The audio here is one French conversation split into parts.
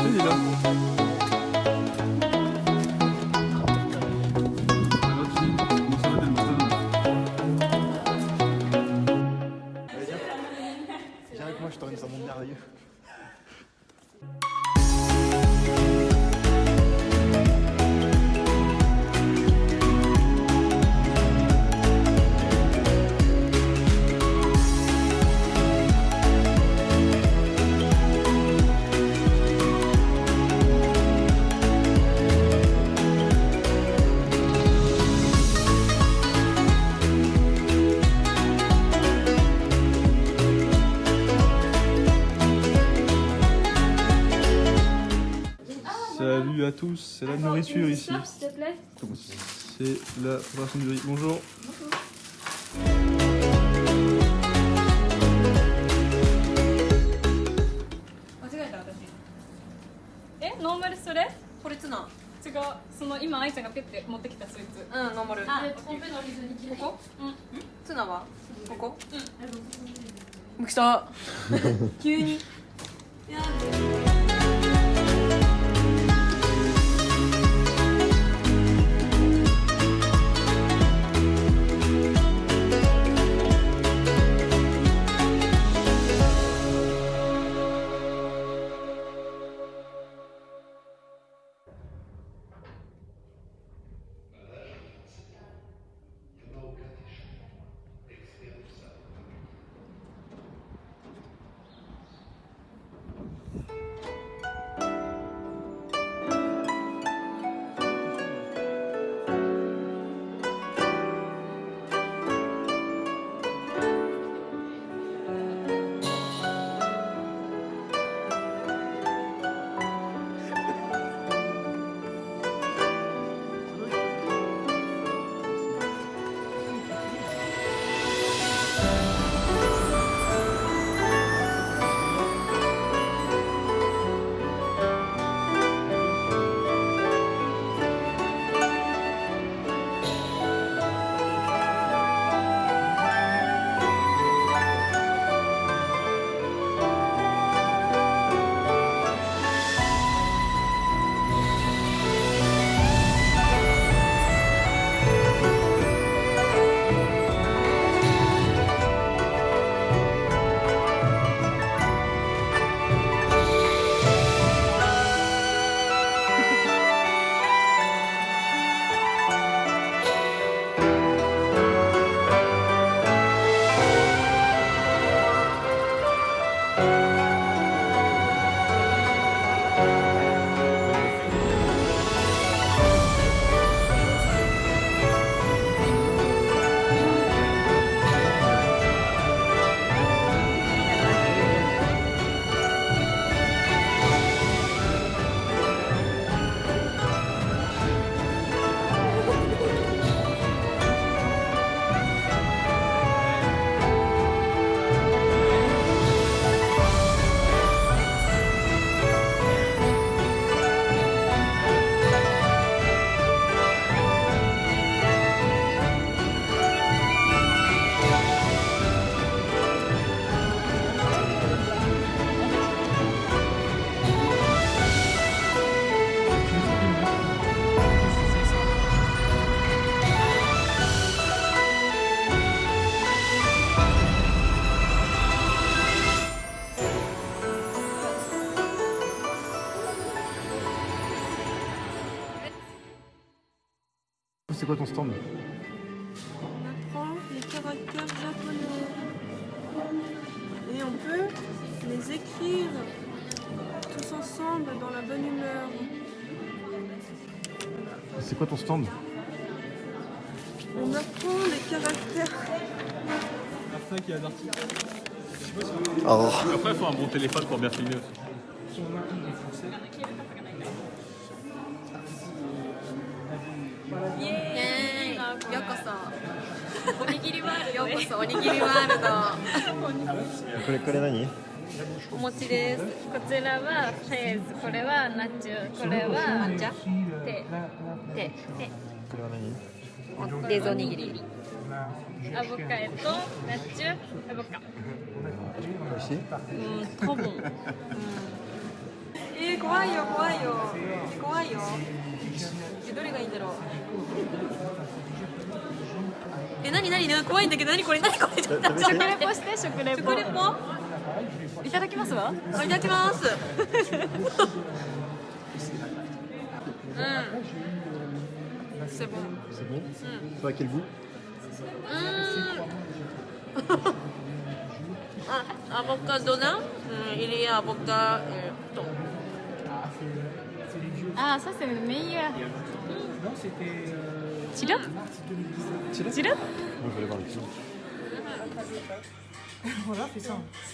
行行行 à tous, c'est la nourriture ici. S'il te plaît. C'est la préparation du riz. Bonjour. 間違えた私えノーマルそれこれツナ違うその今愛ちゃんがペッて持ってきたそいつうんノーマルあコンペの水にここうんツナはここうん来た急に「C'est quoi ton stand On apprend les caractères japonais. Et on peut les écrire tous ensemble dans la bonne humeur. C'est quoi ton stand? On apprend les caractères. Après, il faut un bon téléphone pour bien filmer aussi. おにぎりワールドようこそおにぎりワールド。これ、これ何お餅です。こちらはフェーズこれはナチュこれは抹茶。テで、これは何？レーズおにぎり。アボカエとナチュアボカ美味しい？うん、多分。うん。えー、怖いよ怖いよ。怖いよ。えどれがいいんだろう？え、なになに怖いんだけど、なにこれ、なにこれ、ちょっと待って食べて食レポして食レポ食レポ いただきますわ。いただきます。うん。C'est bon. C'est bon Ça a quel goût Ah, avocat d'honneur, hum, il y a avocat et thon. Ah, ça c'est le meilleur. Chirop Chirop Moi, je vais aller voir le film.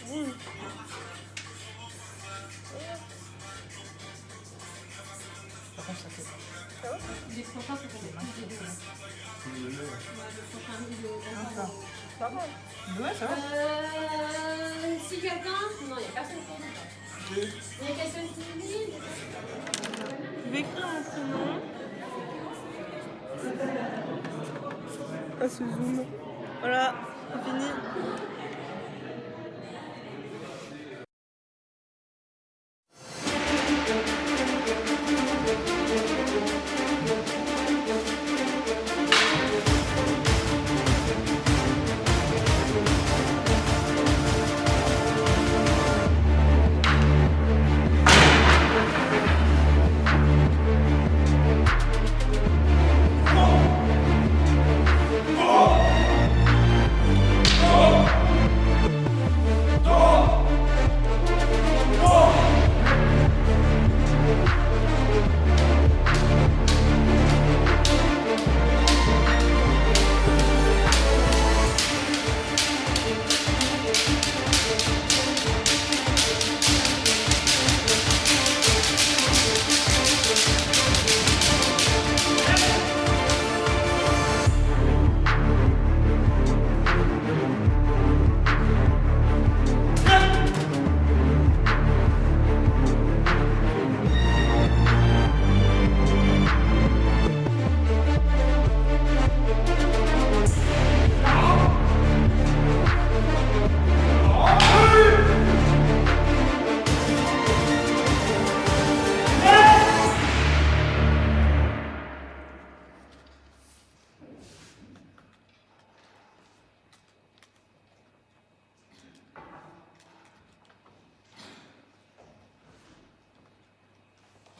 Euh, si quelqu'un. Non, il n'y a personne pour nous. Il y a quelqu'un qui dit. Je vais écrire mon prénom. Ah, ce zoom. Voilà, c'est fini.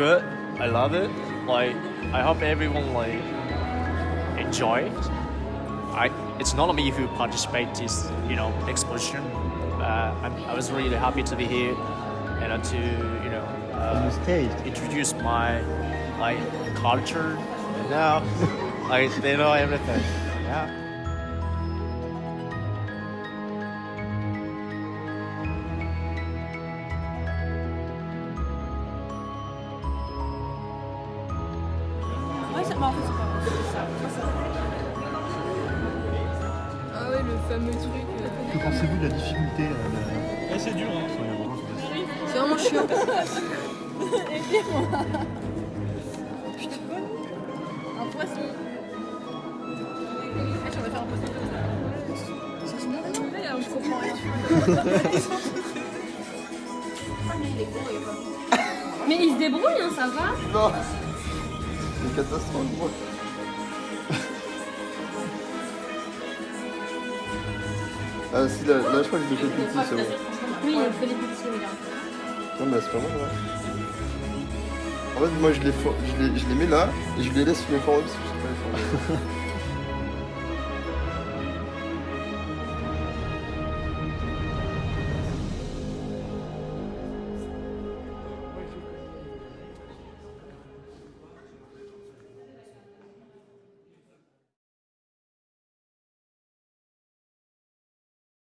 good. I love it. Like I hope everyone like enjoy it. I it's not me who participate this you know exposition. Uh, I was really happy to be here and uh, to you know uh, introduce my like culture. And now like they know everything. Yeah. Ça. Ah ouais, le fameux truc. euh, Que pensez-vous de la difficulté euh, de... c'est dur. Hein. C'est vraiment chiant. Un poisson. Ah, vais faire un poisson comme ça. Ouais, on comprend rien. Mais il se débrouille, hein, ça va. Non une catastrophe moi. Ah si, là, là je crois que je l'ai fait petit, c'est bon. Oui, il fait les petits, regarde. Non mais c'est pas mal, ouais. En fait, moi je les, for- je les, je les mets là et je les laisse les former parce que je sais pas les former.